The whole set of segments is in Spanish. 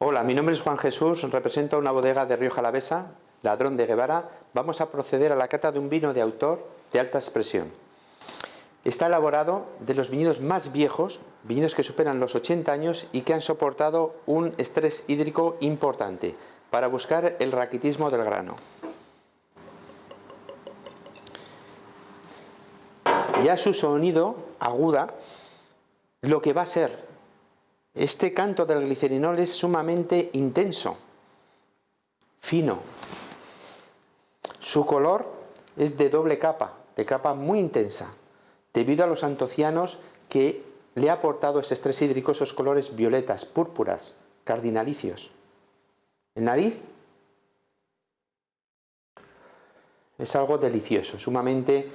Hola, mi nombre es Juan Jesús, represento una bodega de Río Jalavesa, Ladrón de Guevara. Vamos a proceder a la cata de un vino de autor de alta expresión. Está elaborado de los viñedos más viejos, viñedos que superan los 80 años y que han soportado un estrés hídrico importante para buscar el raquitismo del grano. Ya su sonido aguda lo que va a ser este canto del glicerinol es sumamente intenso, fino. Su color es de doble capa, de capa muy intensa, debido a los antocianos que le ha aportado ese estrés hídrico, esos colores violetas, púrpuras, cardinalicios. El nariz es algo delicioso, sumamente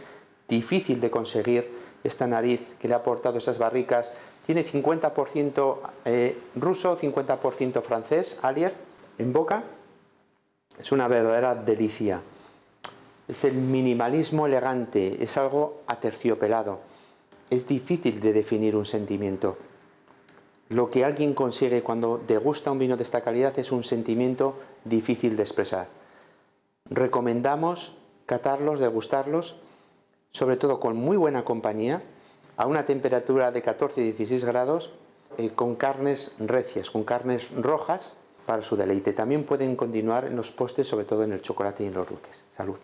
difícil de conseguir esta nariz que le ha aportado esas barricas tiene 50% eh, ruso, 50% francés, Alier, en boca. Es una verdadera delicia. Es el minimalismo elegante, es algo aterciopelado. Es difícil de definir un sentimiento. Lo que alguien consigue cuando degusta un vino de esta calidad es un sentimiento difícil de expresar. Recomendamos catarlos, degustarlos, sobre todo con muy buena compañía, a una temperatura de 14 y 16 grados eh, con carnes recias, con carnes rojas para su deleite. También pueden continuar en los postres, sobre todo en el chocolate y en los dulces. Salud.